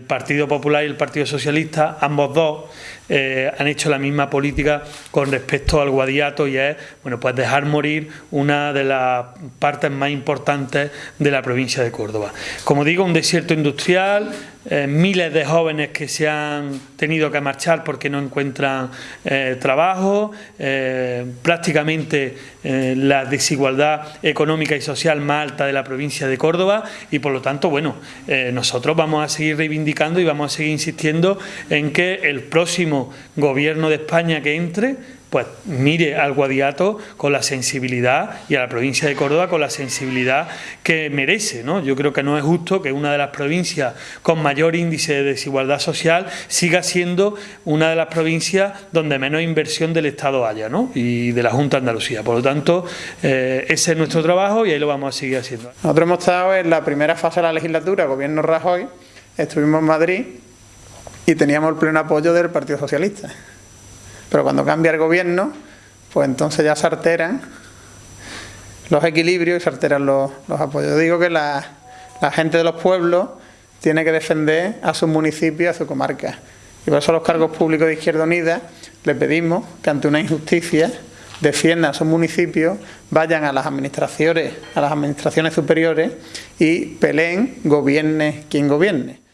el Partido Popular y el Partido Socialista, ambos dos, eh, han hecho la misma política con respecto al guadiato y es bueno, pues dejar morir una de las partes más importantes de la provincia de Córdoba. Como digo, un desierto industrial, eh, miles de jóvenes que se han tenido que marchar porque no encuentran eh, trabajo, prácticamente la desigualdad económica y social más alta de la provincia de Córdoba y por lo tanto, bueno, nosotros vamos a seguir reivindicando y vamos a seguir insistiendo en que el próximo gobierno de España que entre, pues mire al Guadiato con la sensibilidad y a la provincia de Córdoba con la sensibilidad que merece. ¿no? Yo creo que no es justo que una de las provincias con mayor índice de desigualdad social siga siendo una de las provincias donde menos inversión del Estado haya ¿no? y de la Junta de Andalucía. Por lo tanto, eh, ese es nuestro trabajo y ahí lo vamos a seguir haciendo. Nosotros hemos estado en la primera fase de la legislatura, gobierno Rajoy, estuvimos en Madrid y teníamos el pleno apoyo del Partido Socialista. Pero cuando cambia el gobierno, pues entonces ya se alteran los equilibrios y se alteran los, apoyos. Yo digo que la, gente de los pueblos tiene que defender a sus municipios, a su comarca. Y por eso los cargos públicos de Izquierda Unida le pedimos que ante una injusticia defiendan a sus municipios, vayan a las administraciones, a las administraciones superiores y peleen, gobierne quien gobierne.